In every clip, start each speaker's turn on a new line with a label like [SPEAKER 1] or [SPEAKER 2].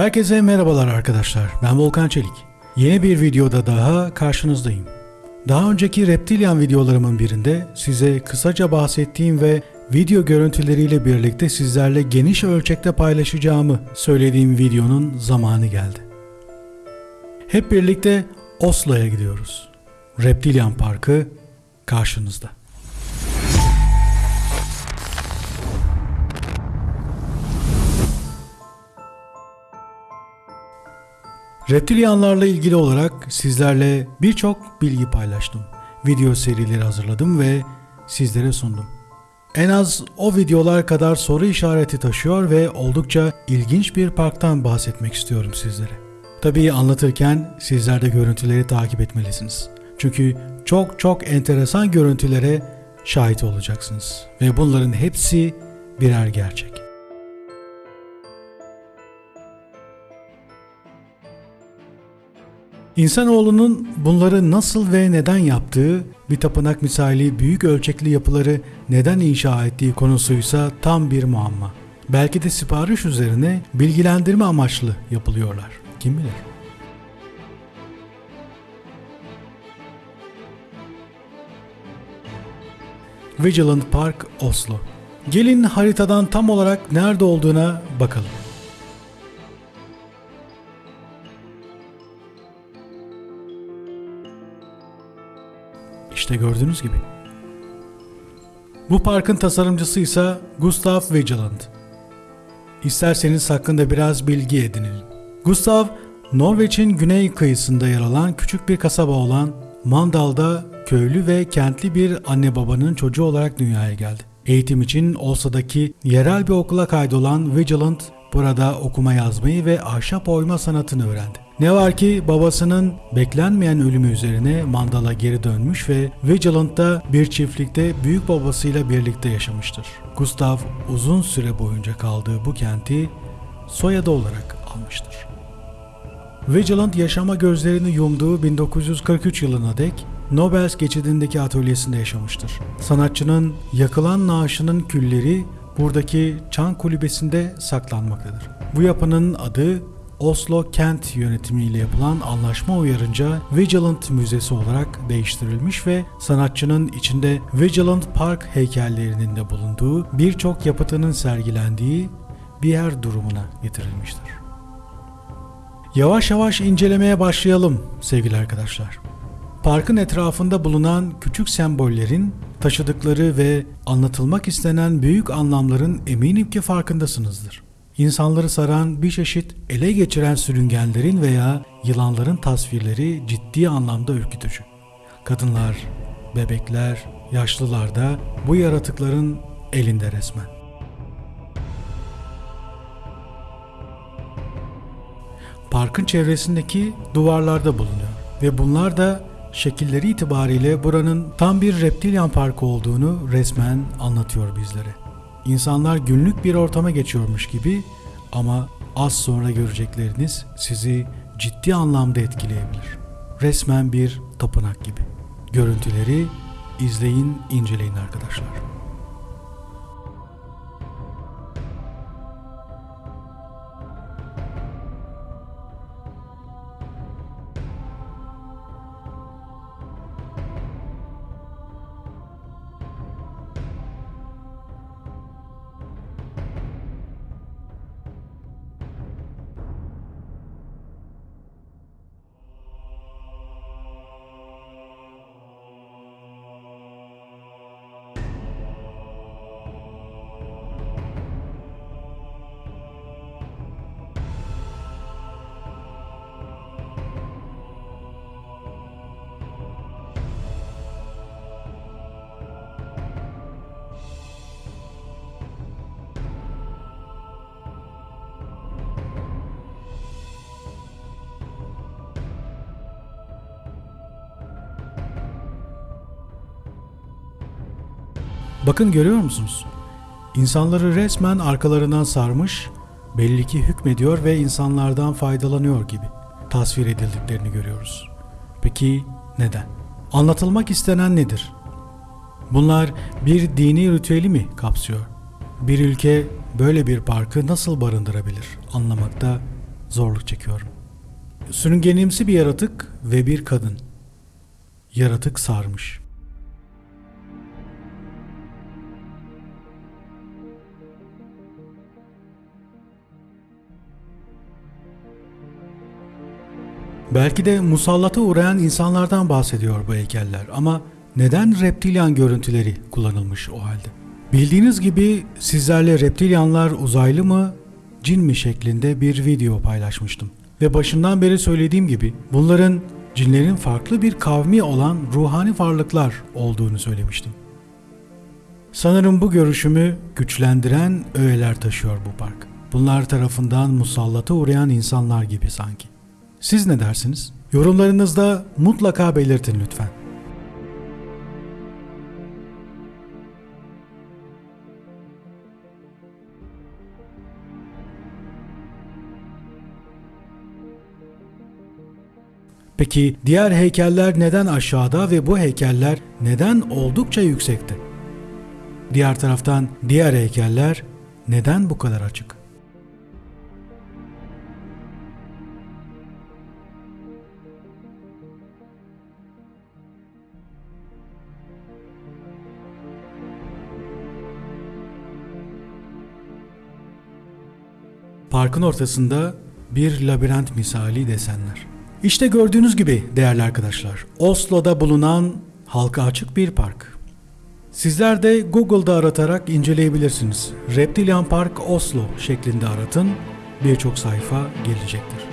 [SPEAKER 1] Herkese merhabalar arkadaşlar. Ben Volkan Çelik. Yeni bir videoda daha karşınızdayım. Daha önceki Reptilian videolarımın birinde size kısaca bahsettiğim ve video görüntüleriyle birlikte sizlerle geniş ölçekte paylaşacağımı söylediğim videonun zamanı geldi. Hep birlikte Oslo'ya gidiyoruz. Reptilian Parkı karşınızda. Reptilyanlarla ilgili olarak sizlerle birçok bilgi paylaştım. Video serileri hazırladım ve sizlere sundum. En az o videolar kadar soru işareti taşıyor ve oldukça ilginç bir parktan bahsetmek istiyorum sizlere. Tabii anlatırken sizler de görüntüleri takip etmelisiniz. Çünkü çok çok enteresan görüntülere şahit olacaksınız. Ve bunların hepsi birer gerçek. İnsanoğlunun bunları nasıl ve neden yaptığı, bir tapınak misali büyük ölçekli yapıları neden inşa ettiği konusuysa tam bir muamma. Belki de sipariş üzerine bilgilendirme amaçlı yapılıyorlar. Kim bilir? Vigilant Park, Oslo. Gelin haritadan tam olarak nerede olduğuna bakalım. İşte gördüğünüz gibi. Bu parkın tasarımcısı ise Gustav Vigeland. İsterseniz hakkında biraz bilgi edinelim. Gustav, Norveç'in güney kıyısında yer alan küçük bir kasaba olan Mandal'da köylü ve kentli bir anne babanın çocuğu olarak dünyaya geldi. Eğitim için Olsa'daki yerel bir okula kaydolan Vigilant burada okuma yazmayı ve ahşap oyma sanatını öğrendi. Ne var ki babasının beklenmeyen ölümü üzerine Mandal'a geri dönmüş ve Vigilant'ta bir çiftlikte büyük babasıyla birlikte yaşamıştır. Gustav uzun süre boyunca kaldığı bu kenti soyadı olarak almıştır. Vigilant yaşama gözlerini yumduğu 1943 yılına dek Nobels geçidindeki atölyesinde yaşamıştır. Sanatçının yakılan naaşının külleri buradaki çan kulübesinde saklanmaktadır. Bu yapının adı Oslo Kent yönetimiyle yapılan anlaşma uyarınca Vigilant Müzesi olarak değiştirilmiş ve sanatçının içinde Vigilant Park heykellerinin de bulunduğu birçok yapıtının sergilendiği bir yer durumuna getirilmiştir. Yavaş yavaş incelemeye başlayalım sevgili arkadaşlar. Parkın etrafında bulunan küçük sembollerin taşıdıkları ve anlatılmak istenen büyük anlamların eminim ki farkındasınızdır. İnsanları saran bir çeşit ele geçiren sürüngenlerin veya yılanların tasvirleri ciddi anlamda ürkütücü. Kadınlar, bebekler, yaşlılar da bu yaratıkların elinde resmen. Parkın çevresindeki duvarlarda bulunuyor ve bunlar da şekilleri itibariyle buranın tam bir reptilyan parkı olduğunu resmen anlatıyor bizlere. İnsanlar günlük bir ortama geçiyormuş gibi ama az sonra görecekleriniz sizi ciddi anlamda etkileyebilir. Resmen bir tapınak gibi. Görüntüleri izleyin, inceleyin arkadaşlar. Bakın görüyor musunuz? İnsanları resmen arkalarından sarmış, belli ki hükmediyor ve insanlardan faydalanıyor gibi tasvir edildiklerini görüyoruz. Peki neden? Anlatılmak istenen nedir? Bunlar bir dini ritüeli mi kapsıyor? Bir ülke böyle bir parkı nasıl barındırabilir anlamakta zorluk çekiyorum. Sürüngenimsi bir yaratık ve bir kadın. Yaratık sarmış. Belki de musallata uğrayan insanlardan bahsediyor bu heykeller ama neden reptilyan görüntüleri kullanılmış o halde? Bildiğiniz gibi sizlerle reptilyanlar uzaylı mı, cin mi şeklinde bir video paylaşmıştım. Ve başından beri söylediğim gibi bunların cinlerin farklı bir kavmi olan ruhani varlıklar olduğunu söylemiştim. Sanırım bu görüşümü güçlendiren öğeler taşıyor bu park. Bunlar tarafından musallata uğrayan insanlar gibi sanki. Siz ne dersiniz? Yorumlarınızda mutlaka belirtin lütfen. Peki diğer heykeller neden aşağıda ve bu heykeller neden oldukça yüksekte? Diğer taraftan diğer heykeller neden bu kadar açık? Parkın ortasında bir labirent misali desenler. İşte gördüğünüz gibi değerli arkadaşlar, Oslo'da bulunan halka açık bir park. Sizler de Google'da aratarak inceleyebilirsiniz. Reptilian Park Oslo şeklinde aratın, birçok sayfa gelecektir.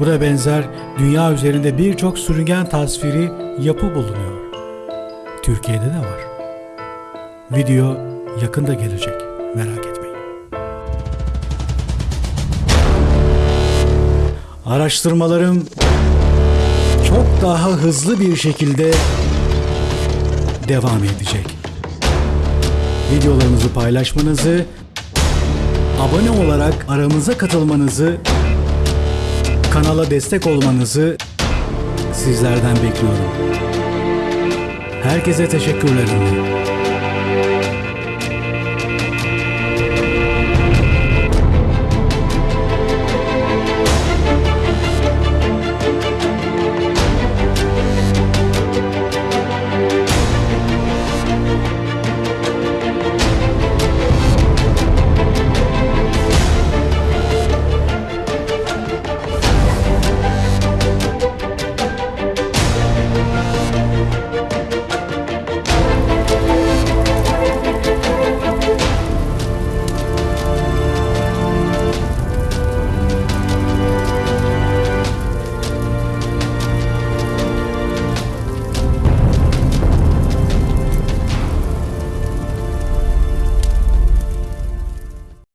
[SPEAKER 1] Buna benzer dünya üzerinde birçok sürüngen tasviri yapı bulunuyor. Türkiye'de de var. Video yakında gelecek. Merak etmeyin. Araştırmalarım çok daha hızlı bir şekilde devam edecek. Videolarımızı paylaşmanızı, abone olarak aramıza katılmanızı kanala destek olmanızı sizlerden bekliyorum. Herkese teşekkürlerim.